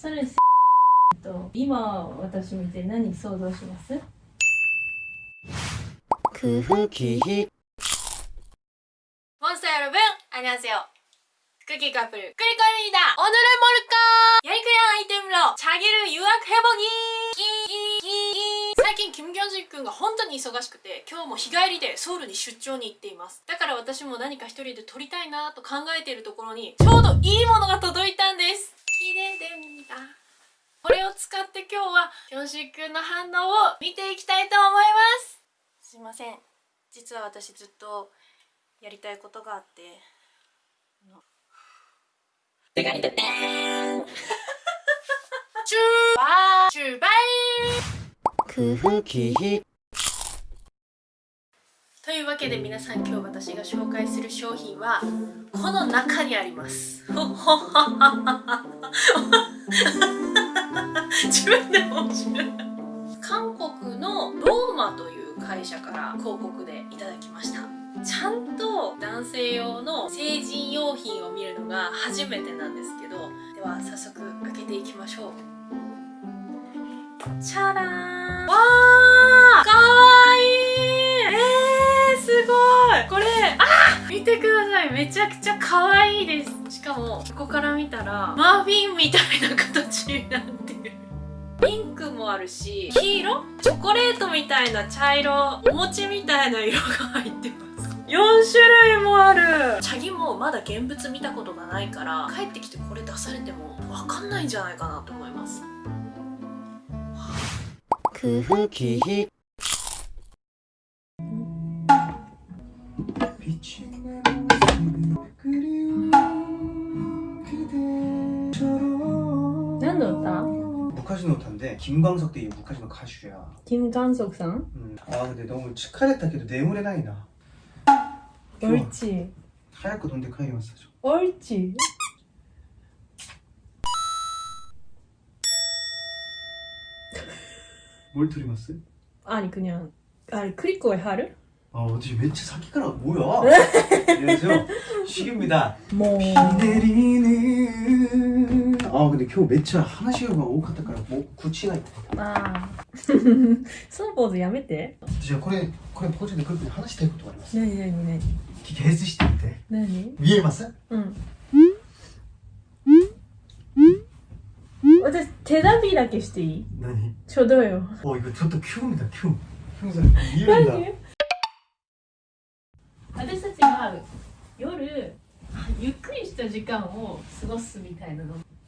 それと今私見て何想像します空腹기희 몬스터 여러분 안녕하세요 크기 카플 크리커입니다 오늘은 뭘까 야이크랑 아이템으로 자기를 유학해보기 끼끼끼 最近キム・ギョンジ君が本当に忙しくて今日も日帰りでソウルに出張に行っていますだから私も何か一人で撮りたいなと考えているところにちょうどいいものが届いたんです れんだ。これを使って今日は教師くんの反応を見ていきたいと思います。すいません。実は私ずっとやりたいことがあって。てかーチューバーチューバ空というわけで皆さん今日私が紹介する商品はこの中にあります。自分でも面白い。韓国のローマという会社から広告でいただきました。ちゃんと男性用の成人用品を見るのが初めてなんですけどでは早速開けていきましょう。チャラーン見てください。めちゃくちゃ可愛いです。しかもここから見たらマーフィンみたいな形になってる。ピンクもあるし黄色？チョコレートみたいな茶色お餅みたいな色が入ってます。4種類もある。チャギもまだ現物見たことがないから帰ってきてこれ出されても分かんないんじゃないかなと思います。くふきひピチ 무카시노 탄데 김광석 대 무카시노 가슈야 김광석상? 음. 아 근데 너무 치카레타 걔도 내물의 나이다 옳지 하얗고 돈데카이 마사죠 옳지 뭘 들이봤어요? 아니 그냥 아니 크리코의 하루? 아 어디 멘트 사기가라 뭐야? 예, 안녕하세요 식입니다 뭐... 비 내리는 ああ今日めっちゃ話が多かったからもう口がああ。そのポーズやめて。じゃあこれこれポーズでグル話したいことがあります。何何何？聞き外してみて。何？見えます？うん。私手紙だけしていい？何？ちょうどよ。おいちょっと興味だ興味興味だ見えるんだ。私たちは夜ゆっくりした時間を過ごすみたいなの。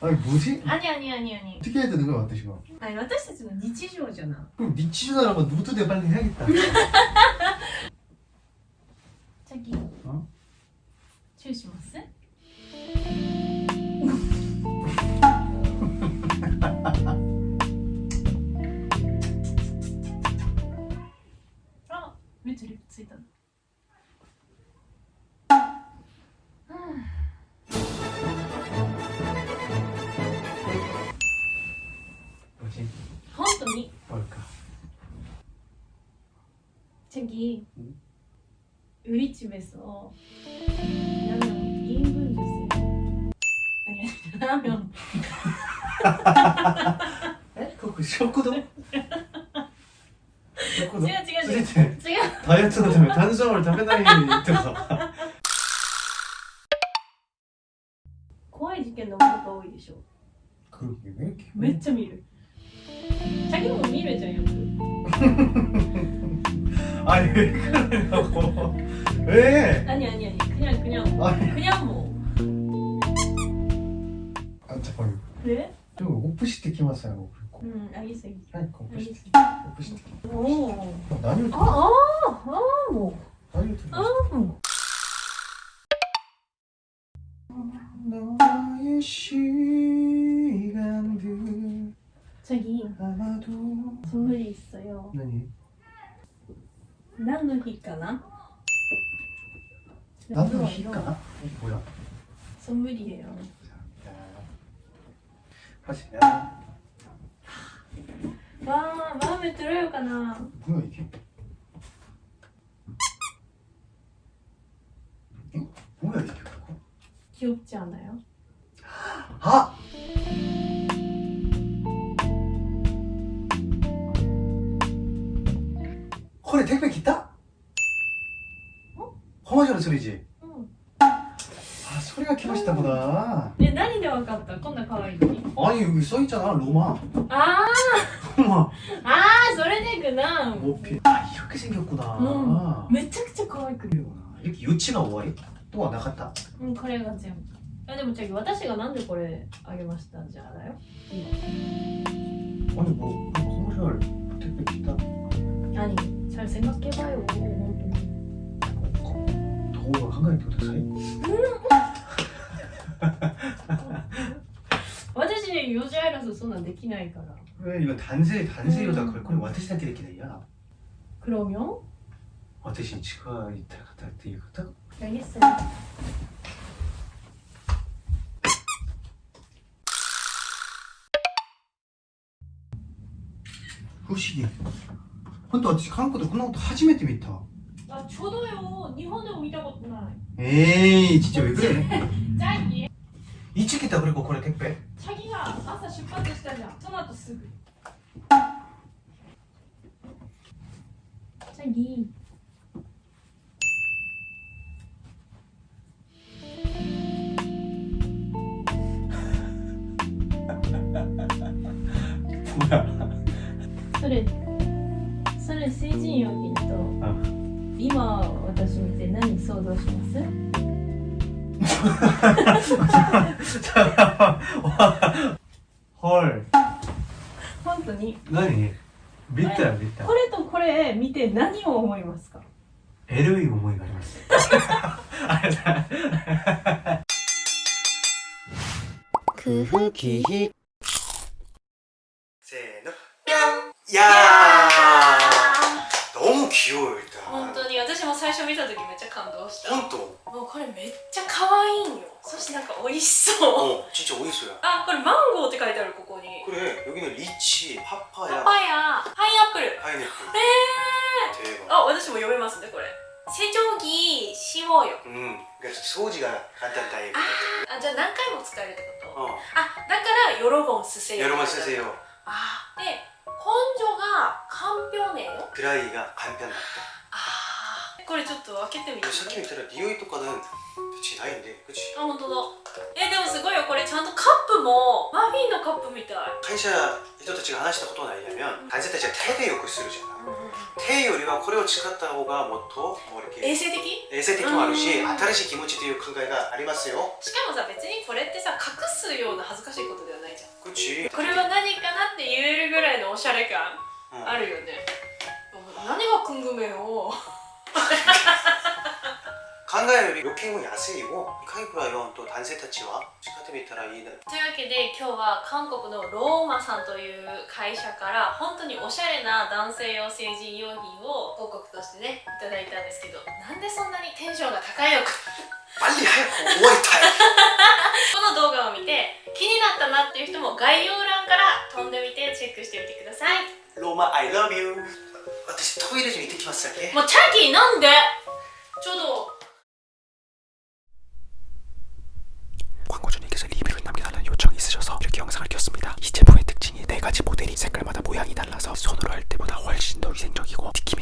아니 뭐지? 아니 아니 아니 아니. 어떻게 해야 되는 거야 와타시가 아니 와타시는 니치조잖아. 그럼 니치조라면 노트 대 빨리 해야겠다. ぎウリチベスをラミョンインブンジュスラミョンえ？国食堂？違う違う違う。違う。ダうエうトのたう誕う日うべういうてう怖い事うのうとういでしょ。めうちう見う先う見うじうんうく 아니 왜 그러냐고 왜? 아니 아니 아니 그냥 그냥 뭐. 아니. 그냥 뭐. 아 잠깐만. 네? 저 오프시티 키마사요. 뭐, 음 알겠어 알겠어. 그러니까 오프시티. 알겠어. 오프시티. 오. 나뉘어. 아아 아, 아, 뭐. 나뉘어. 아 何の日かな？何の日かな？ほらソムリエよマジねわー、わーめ取ろうかな。どの池え、どうやる池かきよっちゃんだよ。あ거래 택배 기타? 어? 허마저는 소리지? 응. 아 소리가 키맛있다구나 네, 何でわかったこんな可愛いのに 아니 여기 써있잖아 로마 아, 로마 아, それでくな 모피 아 이렇게 생겼구나 응. めちゃくちゃ可愛く 이렇게 유치가 終わりとはなかったうん、これが全部あでもチャギ私がなんでこれあげましたんじゃだよ 아니 뭐 커머셜 택배 기타 何잘 생각해봐요本 도우가 한가해ください私ね4時アイラスそんなんできないから 왜 이건 단세 단세요다 음. 걸거리 와타시だけできないや 그러면 私に近いた方っていう方 알겠어요 후식이 근데私韓国でこんなこと初めて見た 아 저도요 일본에見たことない 에이 진짜 왜 그래 チャギ 이치겠다 그리고これ 택배 チャギが朝出発したじゃんその後すぐチャギ 뭐야 それ 成人用品と。今私見て何想像します？헐 本当に？何？見た見たこれとこれ見て何を思いますか？エロい思いがあります。せーの。いやー너무 귀여워요 일단 本当に私も最初見た時めっちゃ感動した 本当もうこれめっちゃ可愛いんよそしてなんか美味しそう 어 진짜 어딨어요 あこれマンゴーって書いてあるここに 그래 여기는 리치, パ 파파야, パヤパイナップル 파인애플 え 대박 ー、あ私も読めますねこれ成長期しようよ 음 그러니까 소지가 간단하게 あじゃあ何回も使えるってこと 어 あだからヨロゴンスセヨ 여러분 쓰세요 あで根性 かんぴょうねライがかんぴょうだあこれちょっと開けてみて、さっき見たら匂いとかなんないんであ本当だ。えでもすごいよ。これちゃんとカップもマフィンのカップみたい。会社人たちが話したことないやめん。患者たちは手でよくするじゃ、うん、手よりはこれを使った方がもっと衛生的？衛生的もあるし、新しい気持ちという考えがありますよ。しかもさ別にこれってさ隠すような恥ずかしいことではないじゃんこれは何かなって言えるぐらいのおしゃれ感あるよね何が궁금해요 考えるより余計も安いをカイプラ4と男性たちは使ってみたらいいなというわけで今日は韓国のローマさんという会社から本当におしゃれな男性用成人用品を広告としてねいただいたんですけどなんでそんなにテンションが高いのか 빨리 하얗고 終わりたいこの動画を見て気になったなっていう人も概要欄から飛んでみてチェックしてみてください ローマ I love you 私トイレに行ってきますだけもうチャキなんでちょうど 광고주님께서 리뷰를 남겨달라는 요청이 있으셔서 이렇게 영상을 켰습니다. 이 제품의 특징이 네 가지 모델이 색깔마다 모양이 달라서 손으로 할 때보다 훨씬 더 위생적이고 특히